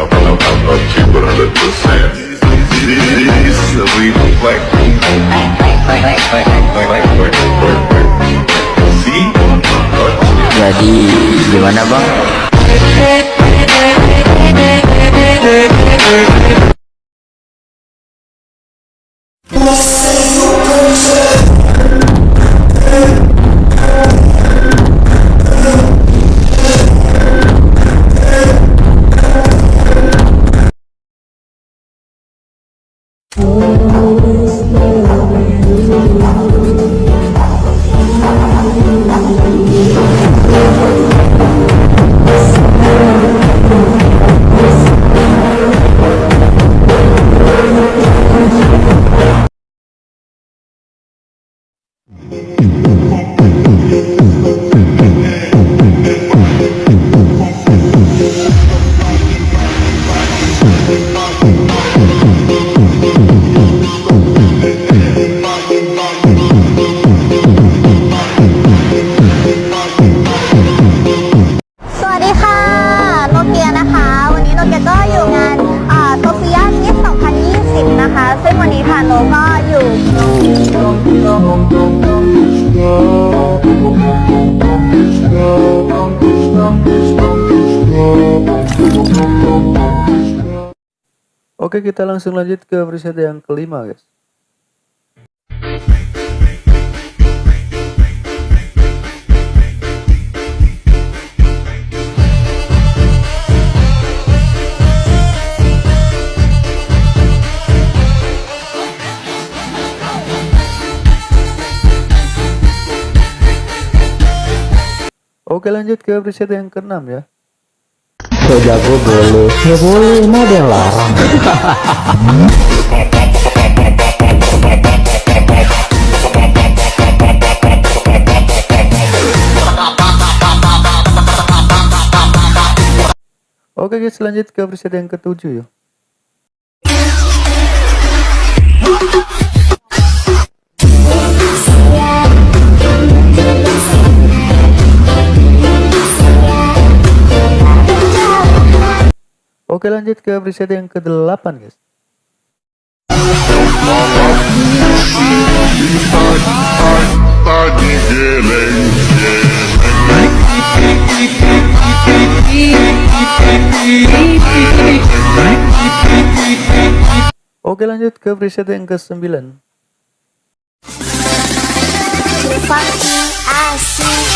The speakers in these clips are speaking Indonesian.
I'm, I'm a chick 100%. This is a? Jadi gimana bang? Oke kita langsung lanjut ke preset yang kelima guys. Oke lanjut ke preset yang keenam ya So jago boleh Ya boleh, emang ada yang larang. Oke guys lanjut ke preset yang ketujuh ya Oke lanjut ke preset yang ke-8 guys. Oke lanjut ke preset yang ke-9 Funky Asik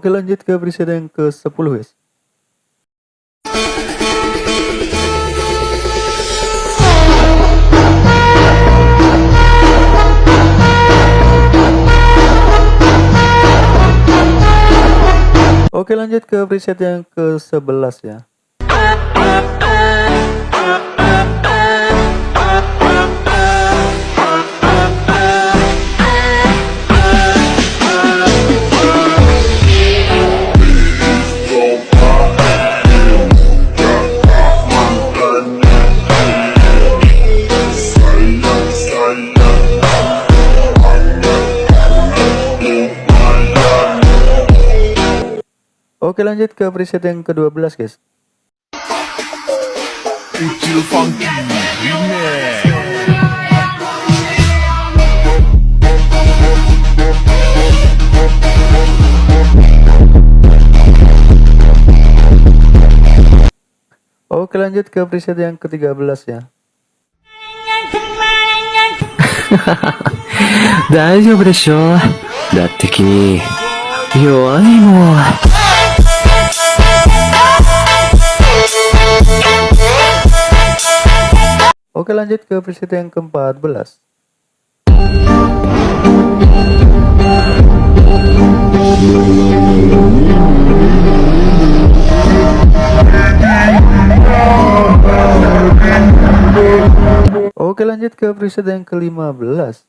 Oke lanjut ke preset yang ke-10 guys. Oke lanjut ke preset yang ke-11 ya Oke lanjut ke preset yang ke-12 guys. Ucil Funky Oke lanjut ke preset yang ke-13 ya. Daijoubu desho Datte Oke lanjut ke preset yang ke-14 Oke lanjut ke preset yang ke-15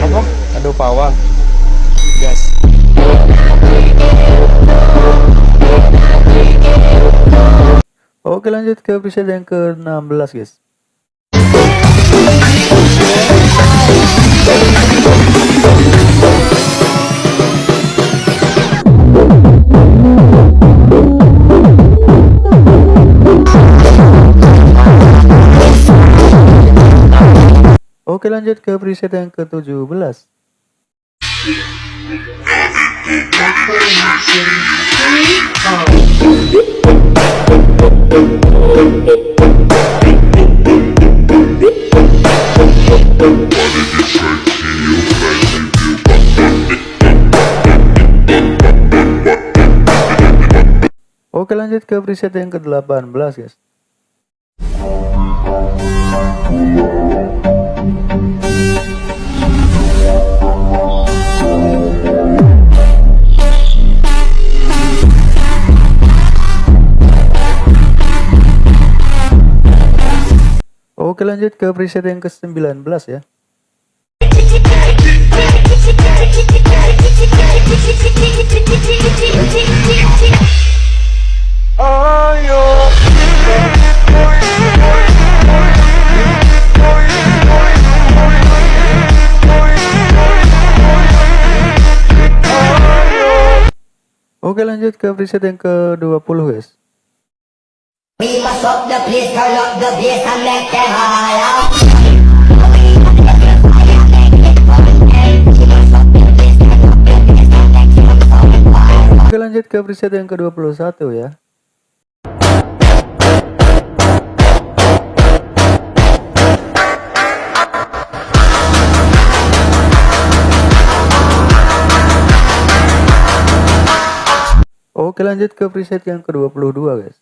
apa? Aduh pawang. Gas Oke lanjut ke preset yang ke-16 guys. Oke lanjut ke preset yang ke-17. Oke lanjut ke preset yang ke-18 guys. Oke lanjut ke preset yang ke-19 ya. Oke lanjut ke preset yang ke-20 guys. Oke lanjut ke preset yang ke-21 ya. Oke lanjut ke preset yang ke-22 guys.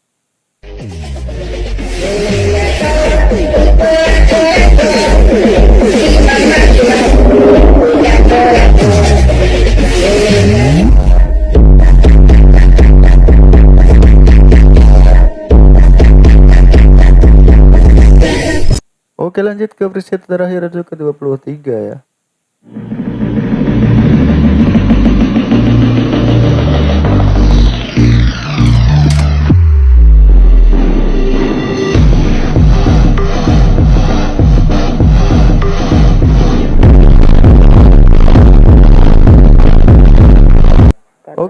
Oke lanjut ke preset terakhir itu ke-23 ya.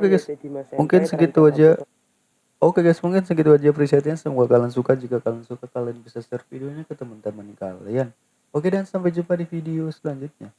Oke guys, mungkin segitu aja. Oke guys, mungkin segitu aja presetnya. Semoga kalian suka. Jika kalian suka, kalian bisa share videonya ke teman-teman kalian. Oke dan sampai jumpa di video selanjutnya.